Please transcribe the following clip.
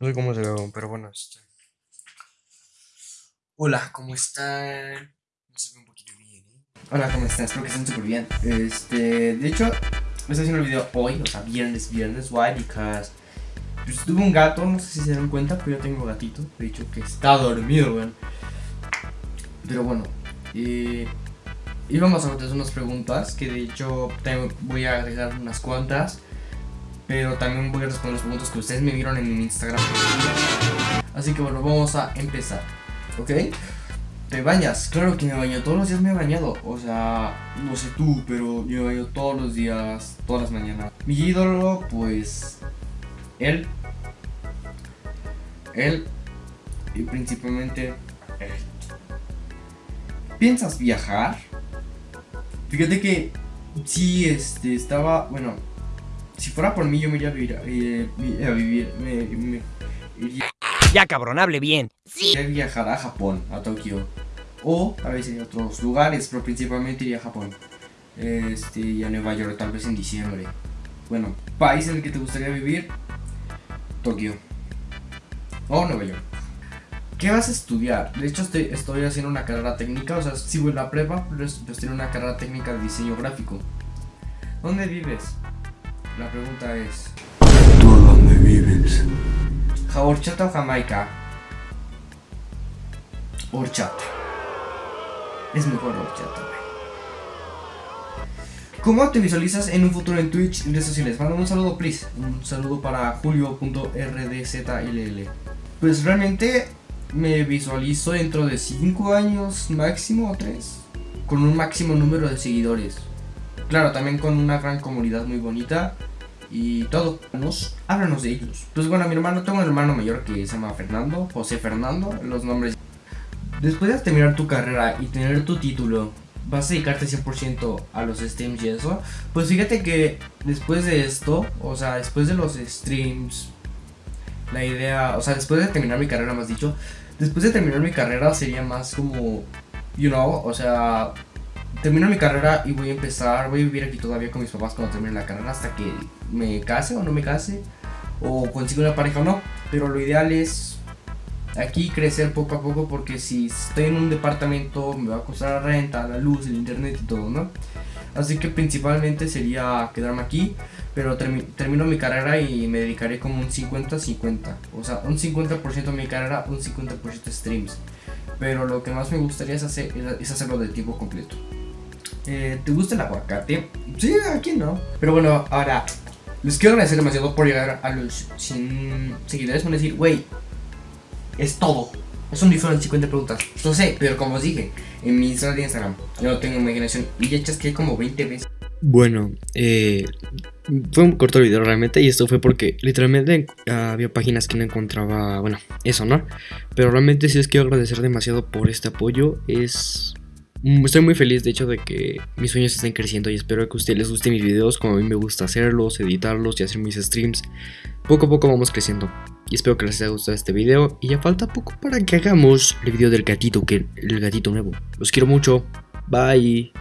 No sé cómo se ve, pero bueno, este. Hola, ¿cómo están? No se ve un poquito bien, ¿eh? Hola, ¿cómo están? Espero que estén súper bien. Este, de hecho, estoy haciendo el video hoy, o sea, viernes, viernes. Why? Because pues, tuve un gato, no sé si se dan cuenta, pero yo tengo gatito. De hecho, que está dormido, weón. Pero bueno, eh, íbamos a hacer unas preguntas que de hecho voy a agregar unas cuantas. Pero también voy a responder las preguntas que ustedes me vieron en mi Instagram. Así que bueno, vamos a empezar. ¿Ok? ¿Te bañas? Claro que me baño. Todos los días me he bañado. O sea, no sé tú, pero yo me baño todos los días, todas las mañanas. Mi ídolo, pues. Él. Él. Y principalmente. Él. ¿Piensas viajar? Fíjate que. Sí, este, estaba. Bueno. Si fuera por mí, yo me iría a vivir. eh, vi- a vivir me, me iría Ya cabrón, hable bien. a viajar a Japón, a Tokio. O a veces a otros lugares, pero principalmente iría a Japón. Este, y a Nueva York, tal vez en diciembre. Bueno, país en el que te gustaría vivir: Tokio. O Nueva York. ¿Qué vas a estudiar? De hecho, estoy, estoy haciendo una carrera técnica, o sea, sigo en la prepa, pero es- pues tengo una carrera técnica de diseño gráfico. ¿Dónde vives? La pregunta es: ¿Tú dónde vives? ¿Horchata o Jamaica? Horchata. Es mejor horchata, güey. ¿Cómo te visualizas en un futuro en Twitch y redes sociales? Mándame un saludo, please. Un saludo para julio.rdzll. Pues realmente me visualizo dentro de 5 años máximo o 3. Con un máximo número de seguidores. Claro, también con una gran comunidad muy bonita y todo. Nos, háblanos de ellos. Pues bueno, mi hermano, tengo un hermano mayor que se llama Fernando, José Fernando, los nombres. Después de terminar tu carrera y tener tu título, ¿vas a dedicarte 100% a los streams y eso? Pues fíjate que después de esto, o sea, después de los streams, la idea, o sea, después de terminar mi carrera, más dicho, después de terminar mi carrera sería más como, you know, o sea, termino mi carrera y voy a empezar, voy a vivir aquí todavía con mis papás cuando termine la carrera hasta que me case o no me case, o consiga una pareja o no. Pero lo ideal es aquí crecer poco a poco porque si estoy en un departamento me va a costar la renta, la luz, el internet y todo, ¿no? Así que principalmente sería quedarme aquí, pero termi- termino mi carrera y me dedicaré como un 50-50. O sea, un 50% de mi carrera, un 50% streams. Pero lo que más me gustaría es, hacer, es hacerlo de tiempo completo. Eh, ¿Te gusta el aguacate? Sí, aquí no. Pero bueno, ahora les quiero agradecer demasiado por llegar a los 100 seguidores. Van a decir, güey, es todo. Es un diferente 50 preguntas. No sé, pero como os dije, en mi de Instagram, yo no tengo imaginación y ya chasqué como 20 veces. Bueno, eh, fue un corto video realmente y esto fue porque literalmente había páginas que no encontraba, bueno, eso, ¿no? Pero realmente sí les quiero agradecer demasiado por este apoyo. Es... mm, Estoy muy feliz de hecho de que mis sueños estén creciendo y espero que a ustedes les gusten mis videos como a mí me gusta hacerlos, editarlos y hacer mis streams. Poco a poco vamos creciendo y espero que les haya gustado este video y ya falta poco para que hagamos el video del gatito, que el gatito nuevo. Los quiero mucho. Bye.